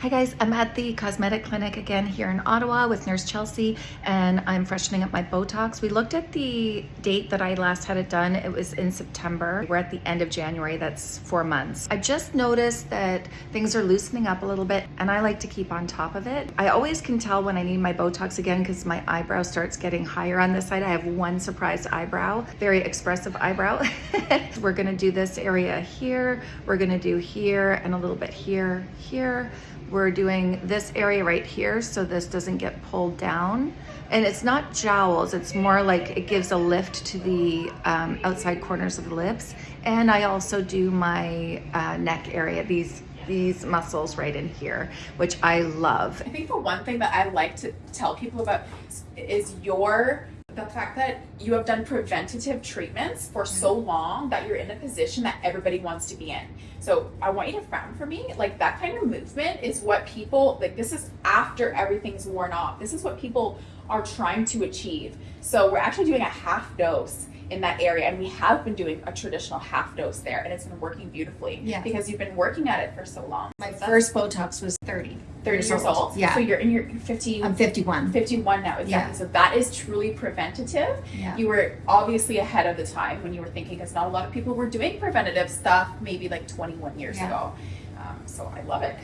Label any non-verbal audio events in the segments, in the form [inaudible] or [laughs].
Hi guys, I'm at the cosmetic clinic again here in Ottawa with Nurse Chelsea and I'm freshening up my Botox. We looked at the date that I last had it done. It was in September. We're at the end of January, that's four months. I just noticed that things are loosening up a little bit and I like to keep on top of it. I always can tell when I need my Botox again because my eyebrow starts getting higher on this side. I have one surprised eyebrow, very expressive eyebrow. [laughs] We're gonna do this area here. We're gonna do here and a little bit here, here we're doing this area right here so this doesn't get pulled down. And it's not jowls, it's more like it gives a lift to the um, outside corners of the lips. And I also do my uh, neck area, these these muscles right in here, which I love. I think the one thing that I like to tell people about is your the fact that you have done preventative treatments for so mm-hmm. long that you're in a position that everybody wants to be in. So I want you to frown for me. Like that kind of movement is what people like this is after everything's worn off. This is what people are trying to achieve. So we're actually doing a half dose in that area and we have been doing a traditional half dose there and it's been working beautifully yeah. because you've been working at it for so long. My first Botox was 30. 30 years, years old. old. Yeah. So you're in your 50 I'm 51. 51 now exactly. Yeah. So that is truly preventative. Yeah. You were obviously ahead of the time when you were thinking because not a lot of people were doing preventative stuff maybe like 21 years yeah. ago. Um, so I love it.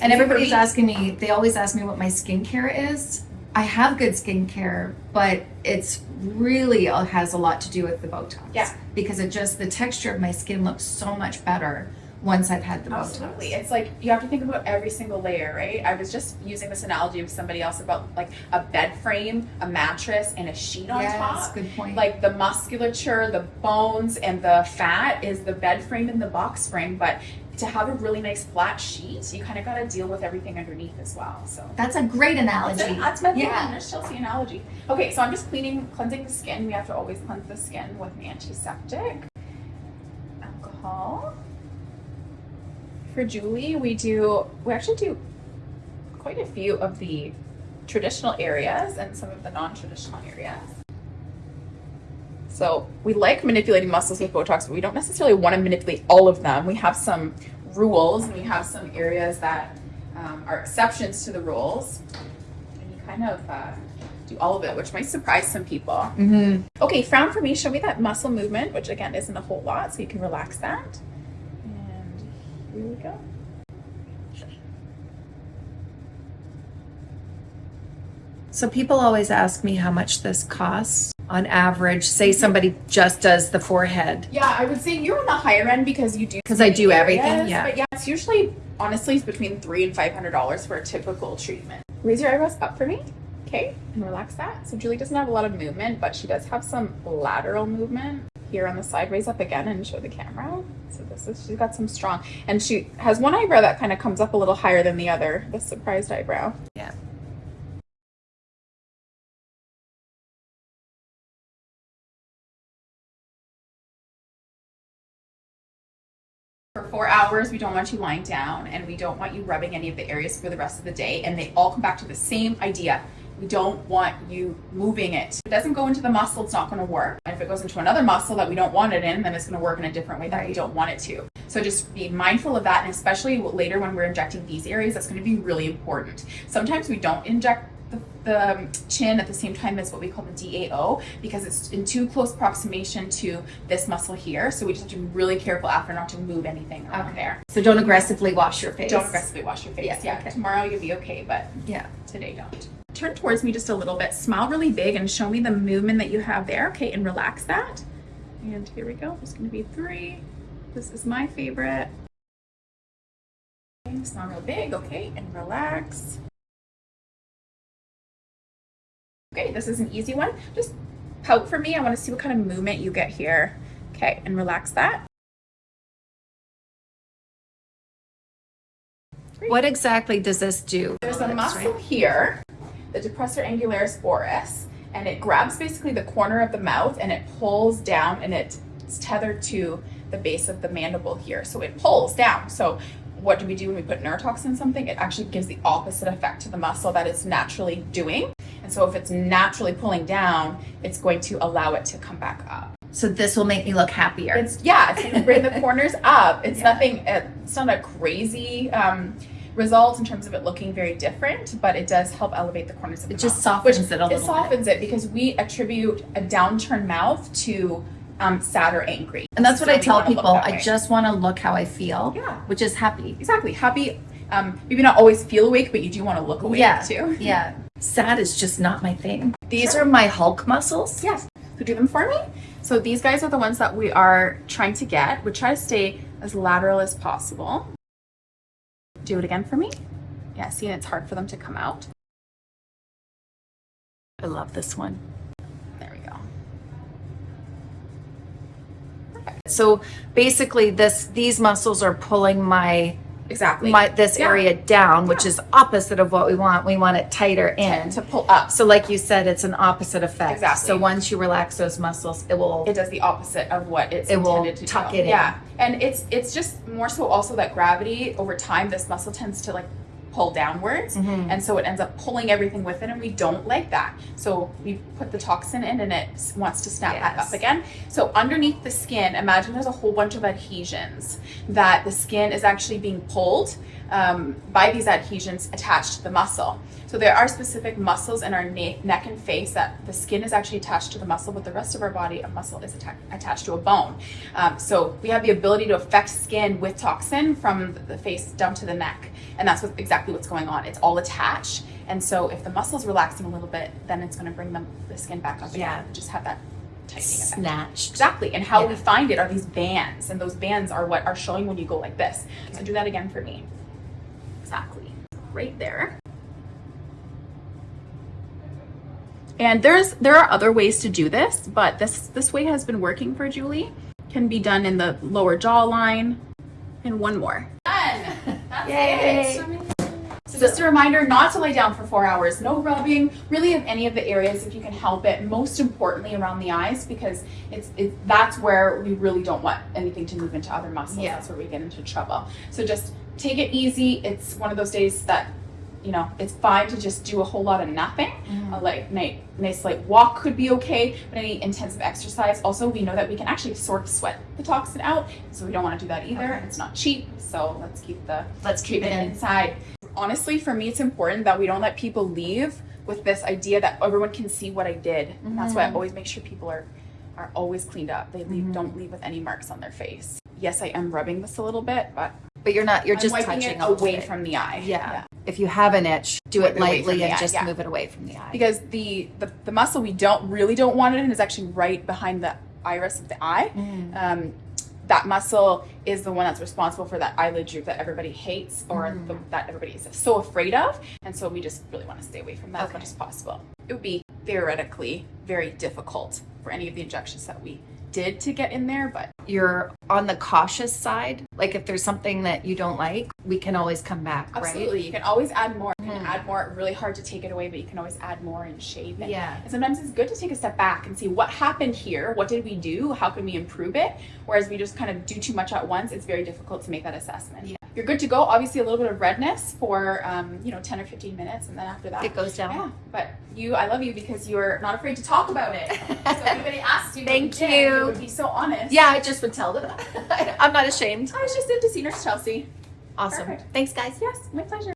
and everybody's asking me, they always ask me what my skincare is. I have good skincare, but it's really uh, has a lot to do with the Botox. Yeah. Because it just, the texture of my skin looks so much better once I've had the most. Absolutely. It's like you have to think about every single layer, right? I was just using this analogy with somebody else about like a bed frame, a mattress, and a sheet on yes, top. good point. Like the musculature, the bones, and the fat is the bed frame and the box frame, but to have a really nice flat sheet, you kind of got to deal with everything underneath as well. So that's a great analogy. That's, that's my yeah. Chelsea analogy. Okay, so I'm just cleaning, cleansing the skin. We have to always cleanse the skin with an antiseptic. Alcohol. For Julie, we do, we actually do quite a few of the traditional areas and some of the non-traditional areas. So we like manipulating muscles with Botox, but we don't necessarily want to manipulate all of them. We have some rules and we have some areas that um, are exceptions to the rules. And you kind of uh, do all of it, which might surprise some people. Mm -hmm. Okay, frown for me. Show me that muscle movement, which again isn't a whole lot, so you can relax that. And here we go. So people always ask me how much this costs on average, say somebody just does the forehead? Yeah, I would say you're on the higher end because you do because I do areas, everything. Yeah, but yeah, it's usually honestly it's between three and five hundred dollars for a typical treatment. Raise your eyebrows up for me, okay, and relax that. So Julie doesn't have a lot of movement, but she does have some lateral movement here on the side. Raise up again and show the camera. So this is she's got some strong, and she has one eyebrow that kind of comes up a little higher than the other, the surprised eyebrow. Yeah. for four hours we don't want you lying down and we don't want you rubbing any of the areas for the rest of the day and they all come back to the same idea we don't want you moving it if it doesn't go into the muscle it's not going to work and if it goes into another muscle that we don't want it in then it's going to work in a different way that we don't want it to so just be mindful of that and especially later when we're injecting these areas that's going to be really important sometimes we don't inject the, the um, chin at the same time as what we call the DAO because it's in too close approximation to this muscle here. So we just have to be really careful after not to move anything around okay. there. So don't aggressively wash your face. Don't aggressively wash your face. Yeah. yeah. Okay. Tomorrow you'll be okay, but yeah, today don't. Turn towards me just a little bit. Smile really big and show me the movement that you have there. Okay, and relax that. And here we go. It's going to be three. This is my favorite. Smile real big, okay, and relax. Okay, this is an easy one. Just pout for me. I want to see what kind of movement you get here. Okay, and relax that. What exactly does this do? There's a muscle here, the depressor angularis oris, and it grabs basically the corner of the mouth and it pulls down and it's tethered to the base of the mandible here. So it pulls down. So what do we do when we put neurotoxin in something? It actually gives the opposite effect to the muscle that it's naturally doing. And so if it's naturally pulling down, it's going to allow it to come back up. So this will make me look happier. It's yeah, it's bring the [laughs] corners up. It's yeah. nothing. It's not a crazy um, result in terms of it looking very different, but it does help elevate the corners of the It just mouth. softens it a It little bit. softens it because we attribute a downturned mouth to um, sad or angry. And that's what So I tell people. I way. just want to look how I feel, Yeah. which is happy. exactly happy. Um, maybe not always feel awake, but you do want to look awake yeah. too. [laughs] Yeah. Sad is just not my thing. These Sure. are my Hulk muscles. Yes. Who do them for me? So these guys are the ones that we are trying to get. We try to stay as lateral as possible. Do it again for me. Yeah, see, and it's hard for them to come out. I love this one. There we go. So basically this these muscles are pulling my Exactly. my this Yeah. area down, which Yeah. is opposite of what we want. We want it tighter in. and to pull up. So like you said, it's an opposite effect. Exactly. So once you relax those muscles, it will It does the opposite of what it's It will intended to tuck do. it in. Yeah, and it's it's just more so also that gravity over time, this muscle tends to like pull downwards, Mhm. and so it ends up pulling everything with it, and we don't like that. So we put the toxin in, and it wants to snap back Yes. up again. So underneath the skin, imagine there's a whole bunch of adhesions that the skin is actually being pulled um, by these adhesions attached to the muscle. So there are specific muscles in our na- neck and face that the skin is actually attached to the muscle, but the rest of our body, a muscle is atta- attached to a bone. Um, so we have the ability to affect skin with toxin from the face down to the neck, and that's what, exactly what's going on. It's all attached, and so if the muscle's relaxing a little bit, then it's going to bring them the skin back up Yeah. again. and Just have that tightening effect. snatched. Exactly. And how we find it are these bands, and those bands are what are showing when you go like this. So do that again for me. Exactly. Right there. And there's there are other ways to do this, but this this way has been working for Julie. Can be done in the lower jawline. And one more. Done. [laughs] That's Yay. it. So just a reminder not to lay down for four hours. No rubbing, really of any of the areas if you can help it. Most importantly around the eyes because it's it, that's where we really don't want anything to move into other muscles. Yeah. That's where we get into trouble. So just take it easy. It's one of those days that you know it's fine to just do a whole lot of nothing. Mm-hmm. A like nice, nice light walk could be okay, but any intensive exercise. Also, we know that we can actually sort of sweat the toxin out, so we don't want to do that either. Okay. It's not cheap, so let's keep the Let's keep it treatment in. inside. Honestly, for me, it's important that we don't let people leave with this idea that everyone can see what I did. And that's why I Mhm. always make sure people are are always cleaned up. They leave Mhm. don't leave with any marks on their face. Yes, I am rubbing this a little bit, but But you're not. You're I'm just touching it away bit. from the eye. Yeah. If you have an itch, do it it lightly and eye, just yeah. move it away from the eye. Because the, the the muscle we don't really don't want it in is actually right behind the iris of the eye. Mm. Um, that muscle is the one that's responsible for that eyelid droop that everybody hates or Mm. the, that everybody is so afraid of. And so we just really want to stay away from that as much as possible. It would be theoretically very difficult for any of the injections that we did to get in there, but You're on the cautious side. Like if there's something that you don't like, we can always come back, absolutely, right? you can always add more. You can Mhm. add more. Really hard to take it away, but you can always add more and shave it. Yeah. And sometimes it's good to take a step back and see what happened here. What did we do? How can we improve it? Whereas we just kind of do too much at once, it's very difficult to make that assessment. Yeah. You're good to go. Obviously, a little bit of redness for um, you know 10 or 15 minutes, and then after that, It goes down. yeah. But you, I love you because you're not afraid to talk about it. [laughs] so if anybody asks you, Thank did, you. You would be so honest. Yeah, I just would tell them. [laughs] I'm not ashamed. I was just in to see Nurse Chelsea. Awesome. Perfect. Thanks, guys. Yes, my pleasure.